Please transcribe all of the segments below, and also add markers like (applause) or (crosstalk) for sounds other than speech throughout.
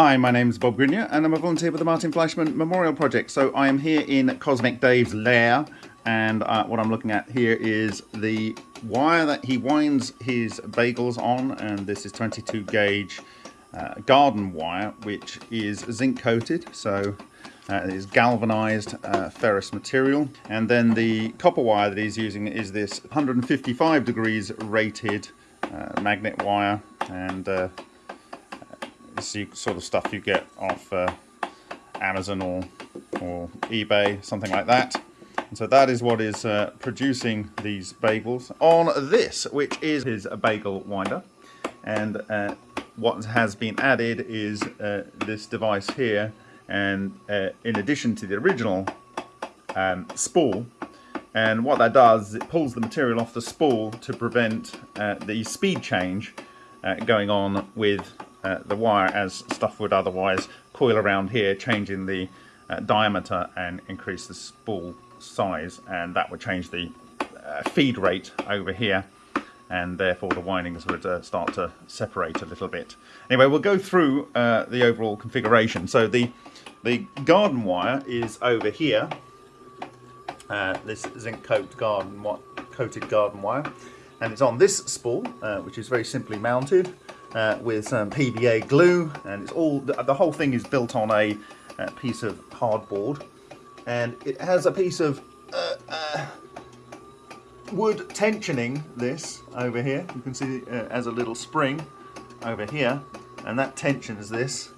Hi, my name is Bob Greenyer and I'm a volunteer with the Martin Fleischmann Memorial Project. So I am here in Cosmic Dave's lair and uh, what I'm looking at here is the wire that he winds his bagels on and this is 22 gauge uh, garden wire which is zinc coated so uh, it is galvanized uh, ferrous material and then the copper wire that he's using is this 155 degrees rated uh, magnet wire and uh, it's the sort of stuff you get off uh, Amazon or, or eBay, something like that. And so that is what is uh, producing these bagels on this, which is his bagel winder. And uh, what has been added is uh, this device here. And uh, in addition to the original um, spool, and what that does is it pulls the material off the spool to prevent uh, the speed change going on with uh, the wire as stuff would otherwise coil around here, changing the uh, diameter and increase the spool size, and that would change the uh, feed rate over here, and therefore the windings would uh, start to separate a little bit. Anyway, we'll go through uh, the overall configuration. So the the garden wire is over here. this zinc coat garden coated garden wire, and it's on this spool, which is very simply mounted uh, with some PVA glue and it's all the, whole thing is built on a, a, piece of hardboard. And it has a piece of uh, uh, wood tensioning this over here. You can see uh, as a little spring over here. And that tensions this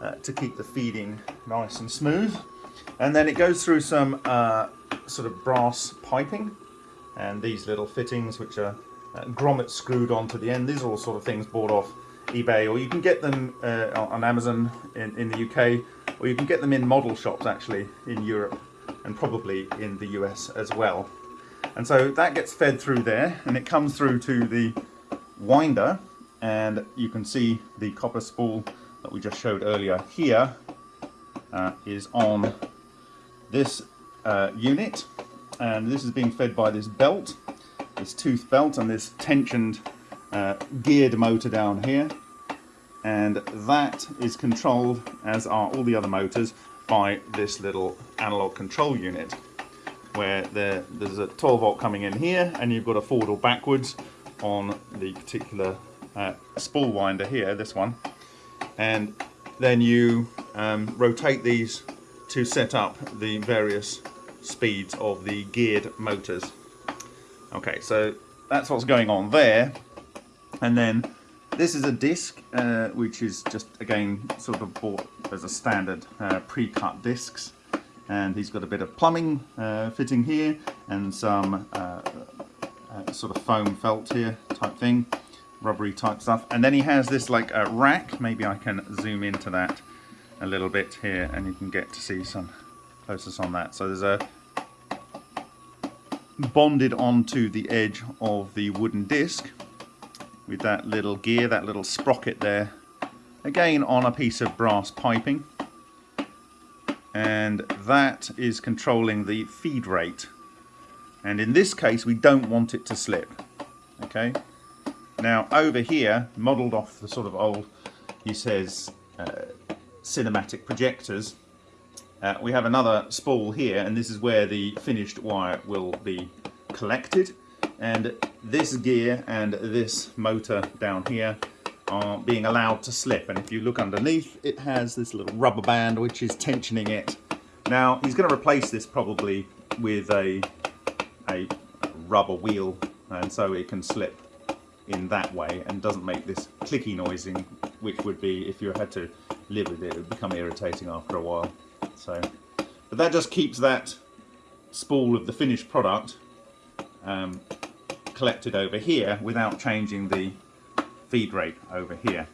uh, to keep the feeding nice and smooth. And then it goes through some uh, sort of brass piping. And these little fittings which are uh, grommets screwed onto the end. These are all sort of things bought off eBay or you can get them uh, on Amazon in, in the UK or you can get them in model shops actually in Europe and probably in the US as well. And so that gets fed through there and it comes through to the winder and you can see the copper spool that we just showed earlier here uh, is on this uh, unit and this is being fed by this belt this tooth belt and this tensioned uh, geared motor down here. And that is controlled as are all the other motors by this little analog control unit where there, there's a 12 volt coming in here and you've got a forward or backwards on the particular uh, spool winder here this one. And then you um, rotate these to set up the various speeds of the geared motors Okay, so that's what's going on there. And then this is a disc, uh, which is just, again, sort of bought as a standard uh, pre-cut discs. And he's got a bit of plumbing uh, fitting here and some uh, uh, sort of foam felt here type thing, rubbery type stuff. And then he has this like a rack, maybe I can zoom into that a little bit here and you can get to see some closest on that. So there's a bonded onto the edge of the wooden disc with that little gear, that little sprocket there. Again on a piece of brass piping. And that is controlling the feed rate. And in this case we don't want it to slip. Okay. Now over here, modelled off the sort of old, he says, uh, cinematic projectors, uh, we have another spool here and this is where the finished wire will be collected and this gear and this motor down here are being allowed to slip and if you look underneath it has this little rubber band which is tensioning it. Now he's going to replace this probably with a, a rubber wheel and so it can slip in that way and doesn't make this clicky noising which would be if you had to live with it, it would become irritating after a while. So, but that just keeps that spool of the finished product um, collected over here without changing the feed rate over here.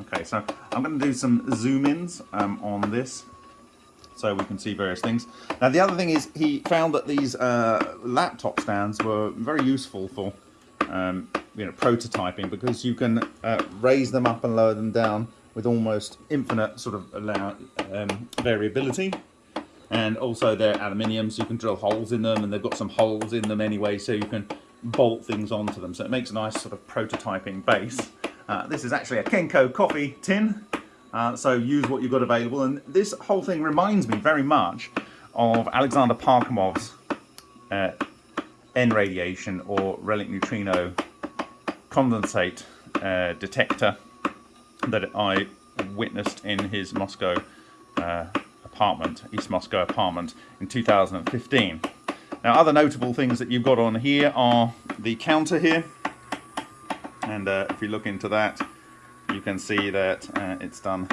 Okay, so I'm going to do some zoom ins um, on this so we can see various things. Now the other thing is he found that these uh, laptop stands were very useful for um, you know prototyping because you can uh, raise them up and lower them down with almost infinite sort of allow, um, variability. And also they're aluminium, so you can drill holes in them, and they've got some holes in them anyway, so you can bolt things onto them. So it makes a nice sort of prototyping base. Uh, this is actually a Kenco coffee tin, Uh, so use what you've got available. And this whole thing reminds me very much of Alexander Parkhomov's uh, N radiation or relic neutrino condensate uh, detector that I witnessed in his Moscow uh, apartment, East Moscow apartment in 2015. Now other notable things that you've got on here are the counter here. And uh, if you look into that you can see that uh, it's done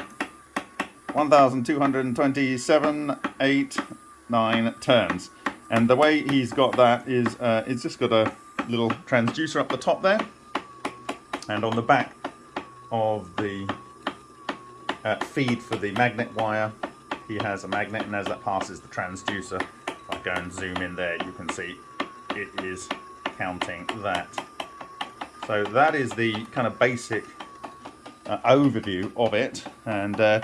1227 8 9 turns. And the way he's got that is uh, it's just got a little transducer up the top there. And on the back of the uh, feed for the magnet wire. He has a magnet and as that passes the transducer if I go and zoom in there you can see it is counting that. So that is the kind of basic uh, overview of it. And uh,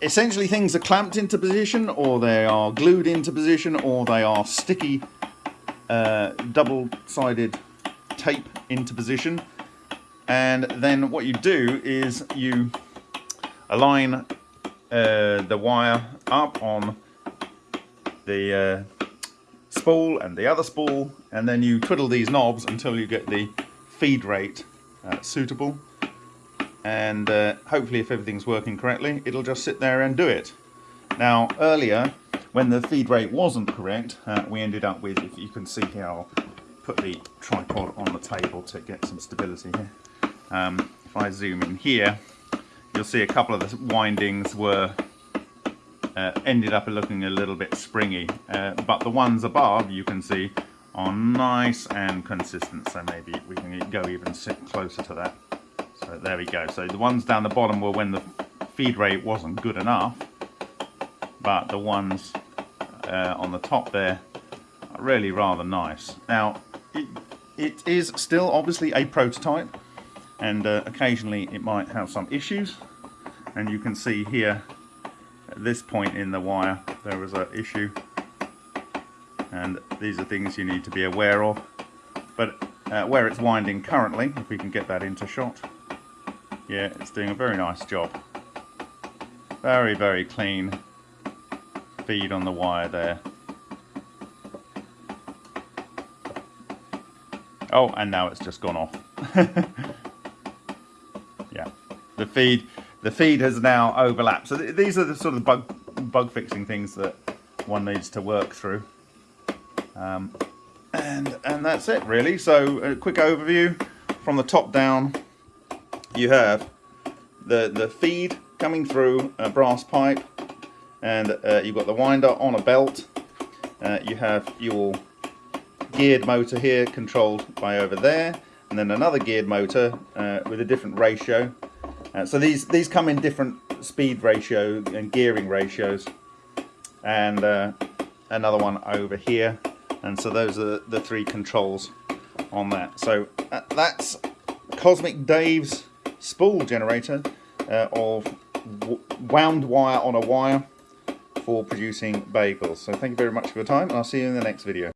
essentially things are clamped into position or they are glued into position or they are sticky uh, double-sided tape into position and then what you do is you align uh, the wire up on the uh, spool and the other spool and then you twiddle these knobs until you get the feed rate uh, suitable and uh, hopefully if everything's working correctly it'll just sit there and do it. Now earlier when the feed rate wasn't correct uh, we ended up with, if you can see here I'll put the tripod on the table to get some stability here. Um, if I zoom in here you'll see a couple of the windings were uh, ended up looking a little bit springy. Uh, but the ones above you can see are nice and consistent. So maybe we can go even closer to that. So there we go. So the ones down the bottom were when the feed rate wasn't good enough. But the ones uh, on the top there are really rather nice. Now it, it is still obviously a prototype and uh, occasionally it might have some issues. And you can see here at this point in the wire there was an issue. And these are things you need to be aware of. But uh, where it's winding currently if we can get that into shot yeah it's doing a very nice job. Very very clean feed on the wire there. Oh and now it's just gone off (laughs) the feed the feed has now overlapped. So th these are the sort of bug bug fixing things that one needs to work through. Um, and and that's it really. So a quick overview. From the top down you have the the feed coming through a brass pipe and uh, you've got the winder on a belt. Uh, you have your geared motor here controlled by over there and then another geared motor uh, with a different ratio uh, so these these come in different speed ratio and gearing ratios. And uh, another one over here. And so those are the three controls on that. So uh, that's Cosmic Dave's spool generator uh, of wound wire on a wire for producing bagels. So thank you very much for your time and I'll see you in the next video